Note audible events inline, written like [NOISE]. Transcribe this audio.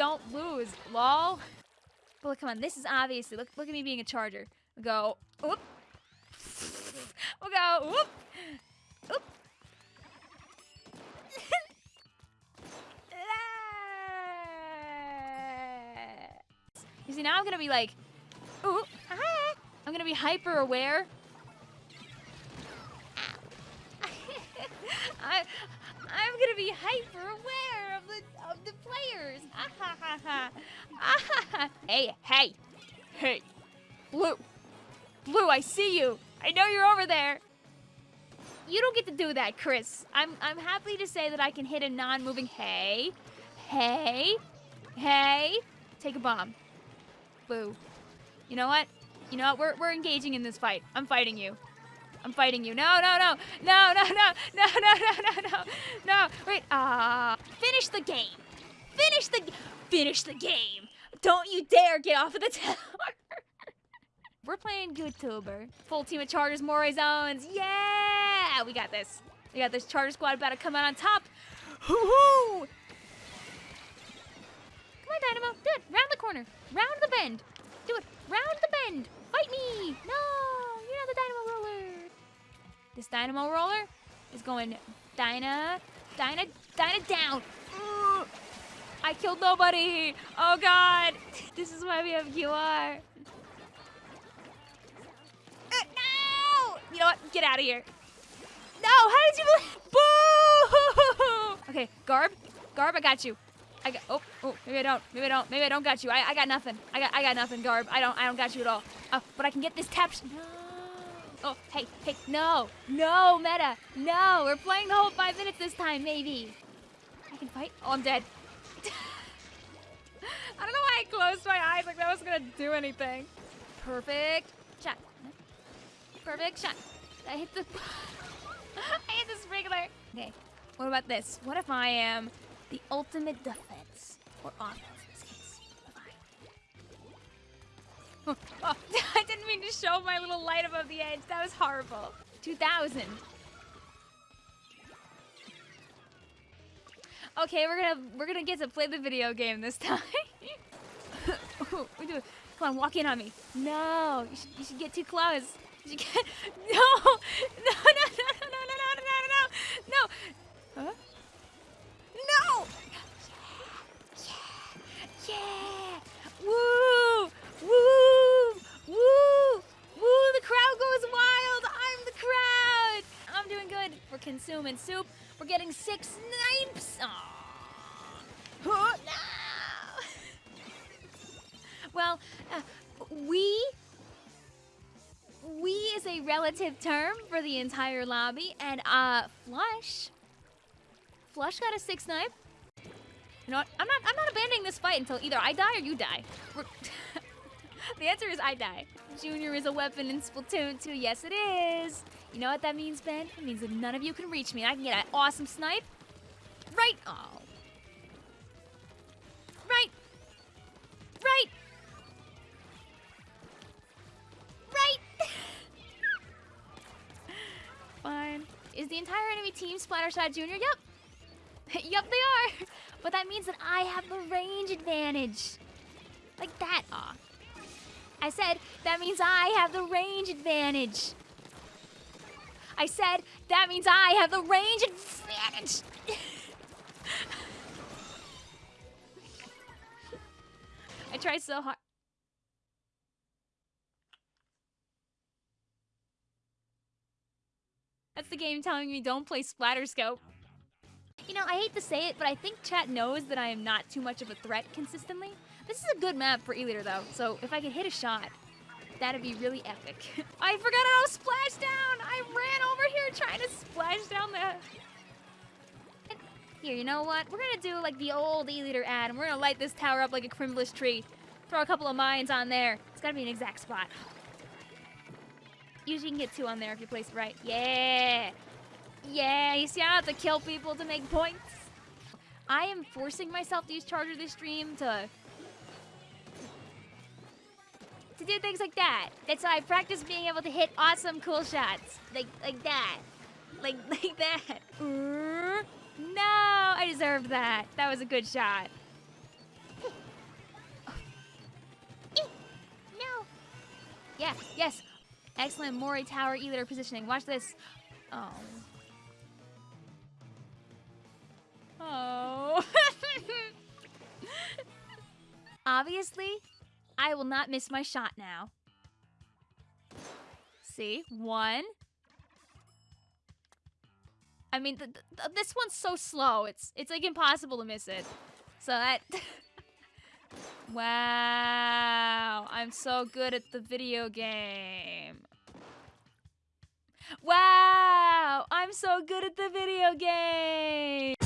don't lose, lol. But look, come on, this is obviously, look, look at me being a charger. We'll go, whoop. We'll go, whoop. Whoop. [LAUGHS] you see, now I'm gonna be like, ooh. I'm gonna be hyper aware. [LAUGHS] I, I'm gonna be hyper aware players. Ah, ah ha Hey, hey, hey. Blue. Blue, I see you. I know you're over there. You don't get to do that, Chris. I'm, I'm happy to say that I can hit a non-moving hey. Hey. Hey. Take a bomb. Blue. You know what? You know what? We're, we're engaging in this fight. I'm fighting you. I'm fighting you. No, no, no. No, no, no. No, no, no, no, no. No. Wait. Ah. Uh, finish the game. Finish the. Finish the game. Don't you dare get off of the tower. [LAUGHS] We're playing YouTuber. Full team of Chargers, Moray Zones. Yeah! We got this. We got this Charger squad about to come out on top. Hoo-hoo! Come on, Dynamo. Do it. Round the corner. Round the bend. Do it. Round the bend. Fight me. No, you're not the Dynamo roller. This Dynamo roller is going Dyna, Dyna, Dyna down. I killed nobody. Oh, God. This is why we have QR. No! You know what? Get out of here. No, how did you Boo! Okay, Garb. Garb, I got you. I got oh, oh, maybe I don't. Maybe I don't. Maybe I don't got you. I, I got nothing. I got I got nothing, Garb. I don't I don't got you at all. Uh, but I can get this tap No. Oh, hey, hey, no. No, meta. No, we're playing the whole five minutes this time, maybe. I can fight. Oh, I'm dead. I don't know why I closed my eyes like that was gonna do anything. Perfect. Shot. Perfect shot. I hit the... [LAUGHS] I hit the sprinkler. Okay, what about this? What if I am the ultimate defense? Or offense in this case. [LAUGHS] I didn't mean to show my little light above the edge. That was horrible. 2000. Okay, we're gonna we're gonna get to play the video game this time. we do. Come on, walk in on me. No, you should, you should get too close. You can't. No! No, no, no, no, no, no, no, no, no, no! Huh? No! Yeah! Yeah! Woo! Woo! Woo! Woo! The crowd goes wild! I'm the crowd! I'm doing good. We're consuming soup. We're getting six snipes. Aww. Oh, no! [LAUGHS] well, uh, we we is a relative term for the entire lobby, and uh, Flush, Flush got a six snipe. You know what? I'm not. I'm not abandoning this fight until either I die or you die. [LAUGHS] the answer is I die. Junior is a weapon in Splatoon 2. Yes, it is. You know what that means, Ben? It means that none of you can reach me. I can get an awesome snipe. Right. Oh. Right. Right. Right. [LAUGHS] Fine. Is the entire enemy team Splattershot Junior? Yep. [LAUGHS] yep, they are. [LAUGHS] But that means that I have the range advantage. Like that. Aw. I said, that means I have the range advantage. I said, that means I have the range advantage. I tried so hard. That's the game telling me don't play Splatterscope. You know, I hate to say it, but I think chat knows that I am not too much of a threat consistently. This is a good map for E-liter though, so if I could hit a shot, that'd be really epic. [LAUGHS] I forgot how to splash down! I ran over here trying to splash down the... Here, you know what? We're gonna do like the old E-liter ad, and we're gonna light this tower up like a Crimbless tree. Throw a couple of mines on there. It's gotta be an exact spot. Usually you can get two on there if you place it right. Yeah! Yeah, you see I have to kill people to make points. I am forcing myself to use Charger this stream to to do things like that. That's why I practice being able to hit awesome cool shots. Like, like that. Like, [LAUGHS] like that. Mm-hmm. No, I deserved that. That was a good shot. no. Yeah, yes. Excellent Moray Tower E-liter positioning. Watch this. Oh. Oh. [LAUGHS] Obviously, I will not miss my shot now. See? One. I mean, th th this one's so slow. It's it's like impossible to miss it. So that... [LAUGHS] wow. I'm so good at the video game. Wow. I'm so good at the video game.